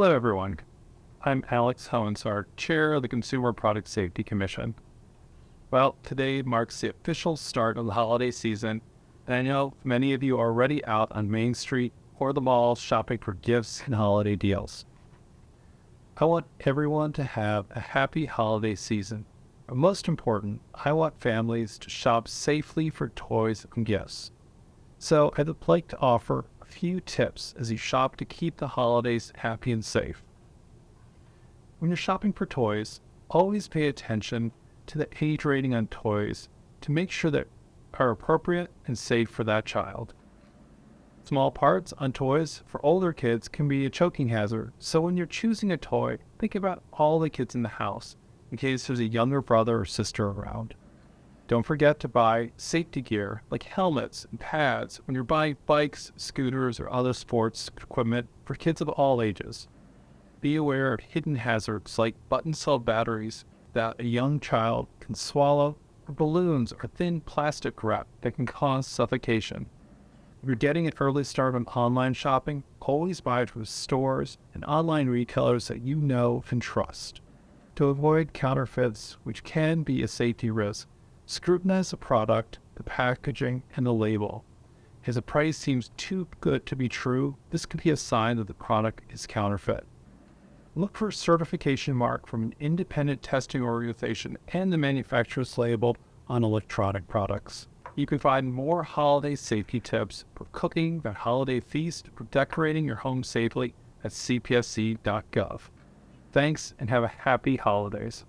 Hello, everyone. I'm Alex Hoehn-Saric, Chair of the Consumer Product Safety Commission. Well, today marks the official start of the holiday season, and I know many of you are already out on Main Street or the mall shopping for gifts and holiday deals. I want everyone to have a happy holiday season. But most important, I want families to shop safely for toys and gifts. So I'd like to offer few tips as you shop to keep the holidays happy and safe. When you're shopping for toys, always pay attention to the age rating on toys to make sure that are appropriate and safe for that child. Small parts on toys for older kids can be a choking hazard, so when you're choosing a toy, think about all the kids in the house in case there's a younger brother or sister around. Don't forget to buy safety gear like helmets and pads when you're buying bikes, scooters, or other sports equipment for kids of all ages. Be aware of hidden hazards like button cell batteries that a young child can swallow, or balloons or thin plastic wrap that can cause suffocation. If you're getting an early start on online shopping, always buy from stores and online retailers that you know and trust. To avoid counterfeits, which can be a safety risk, scrutinize the product, the packaging, and the label. If the price seems too good to be true, this could be a sign that the product is counterfeit. Look for a certification mark from an independent testing organization and the manufacturer's label on electronic products. You can find more holiday safety tips for cooking the holiday feast or decorating your home safely at cpsc.gov. Thanks and have a happy holidays.